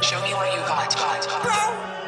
Show me what you got. got.